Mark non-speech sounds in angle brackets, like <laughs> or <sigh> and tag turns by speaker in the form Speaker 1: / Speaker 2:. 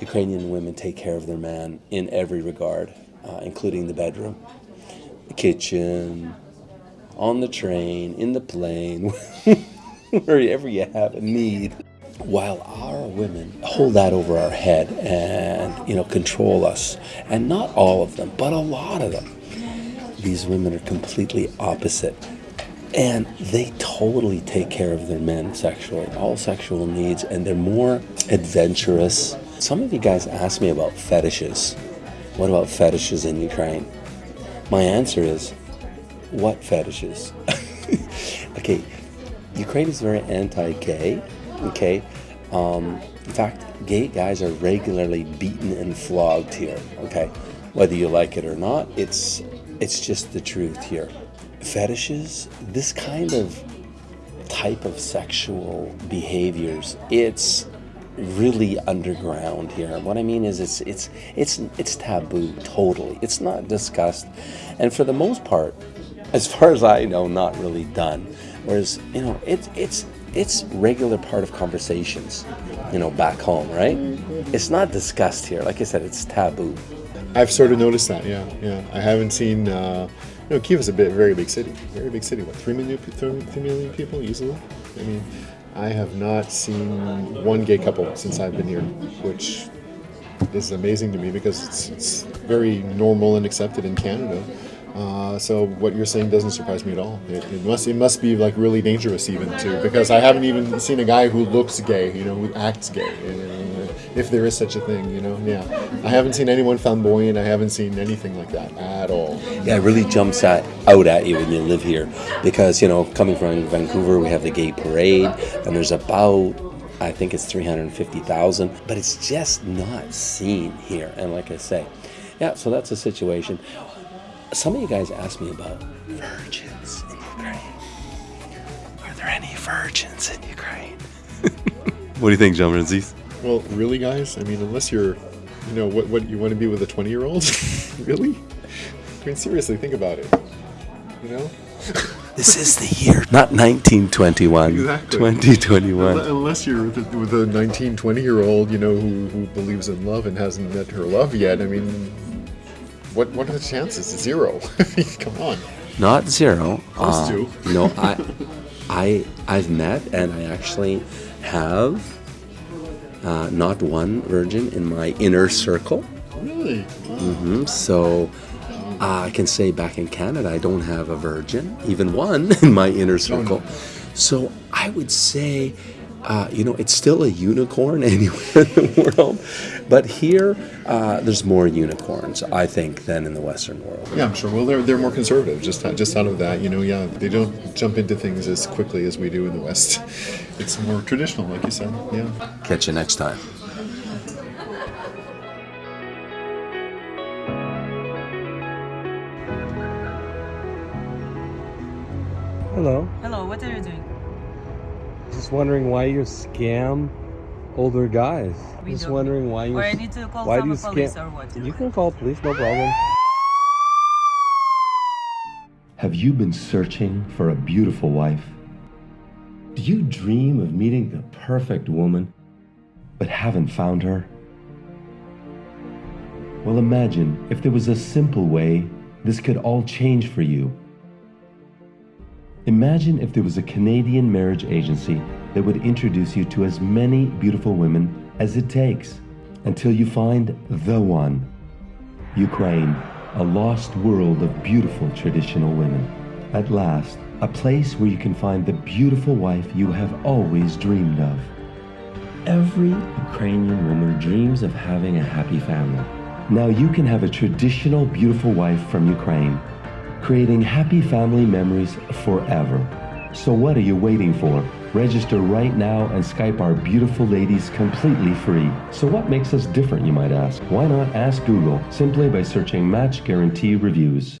Speaker 1: Ukrainian women take care of their man in every regard, uh, including the bedroom, the kitchen, on the train, in the plane, <laughs> wherever you have a need. While our women hold that over our head and you know control us, and not all of them, but a lot of them, these women are completely opposite. And they totally take care of their men sexually, all sexual needs, and they're more adventurous. Some of you guys ask me about fetishes. What about fetishes in Ukraine? My answer is, what fetishes? <laughs> okay, Ukraine is very anti-gay. Okay, um, in fact, gay guys are regularly beaten and flogged here. Okay, whether you like it or not, it's it's just the truth here. Fetishes, this kind of type of sexual behaviors, it's really underground here. What I mean is it's it's it's it's taboo totally. It's not discussed. And for the most part, as far as I know, not really done. Whereas, you know, it's it's it's regular part of conversations, you know, back home, right? It's not discussed here. Like I said, it's taboo.
Speaker 2: I've sort of noticed that, yeah, yeah. I haven't seen, uh, you know, Kiev is a bit, very big city, very big city. What, three million, three, three million people easily? I mean, I have not seen one gay couple since I've been here, which is amazing to me because it's, it's very normal and accepted in Canada. Uh, so what you're saying doesn't surprise me at all. It, it, must it must be like really dangerous even too because I haven't even seen a guy who looks gay, you know, who acts gay, you know, if there is such a thing, you know. Yeah, I haven't seen anyone flamboyant. I haven't seen anything like that at all.
Speaker 1: Yeah, it really jumps at, out at you when you live here because you know, coming from Vancouver, we have the gay parade, and there's about I think it's 350,000, but it's just not seen here. And like I say, yeah, so that's the situation. Some of you guys asked me about virgins in Ukraine. Are there any virgins in Ukraine? <laughs> what do you think, John Francis?
Speaker 2: Well, really, guys? I mean, unless you're, you know, what, what you want to be with a 20 year old? <laughs> really? I mean, seriously, think about it. You know? <laughs>
Speaker 1: this is the year, not 1921. Exactly. 2021.
Speaker 2: Unless you're with a, with a 19, 20 year old, you know, who, who believes in love and hasn't met her love yet. I mean, what what are the chances? Zero. <laughs> Come on.
Speaker 1: Not zero.
Speaker 2: Close uh, to.
Speaker 1: no, I, I, I've met and I actually have uh, not one virgin in my inner circle.
Speaker 2: Really?
Speaker 1: Wow. Mm-hmm. So uh, I can say back in Canada, I don't have a virgin, even one <laughs> in my inner circle. So I would say uh, you know, it's still a unicorn <laughs> anywhere in the world, but here uh, there's more unicorns, I think, than in the Western world.
Speaker 2: Yeah, I'm sure. Well, they're they're more conservative. Just just out of that, you know, yeah, they don't jump into things as quickly as we do in the West. <laughs> It's more traditional, like you said. Yeah.
Speaker 1: Catch you next time.
Speaker 3: Hello.
Speaker 4: Hello, what are you doing?
Speaker 3: Just wondering why you scam older guys.
Speaker 4: We
Speaker 3: Just
Speaker 4: don't.
Speaker 3: wondering why you.
Speaker 4: Or I need to call
Speaker 3: why
Speaker 4: some
Speaker 3: do you
Speaker 4: police
Speaker 3: scam?
Speaker 4: or what?
Speaker 3: You can call police, no problem.
Speaker 5: Have you been searching for a beautiful wife? Do you dream of meeting the perfect woman, but haven't found her? Well, imagine if there was a simple way this could all change for you. Imagine if there was a Canadian marriage agency that would introduce you to as many beautiful women as it takes until you find the one. Ukraine, a lost world of beautiful traditional women. At last, a place where you can find the beautiful wife you have always dreamed of. Every Ukrainian woman dreams of having a happy family. Now you can have a traditional beautiful wife from Ukraine creating happy family memories forever. So what are you waiting for? Register right now and Skype our beautiful ladies completely free. So what makes us different, you might ask? Why not ask Google simply by searching Match Guarantee Reviews?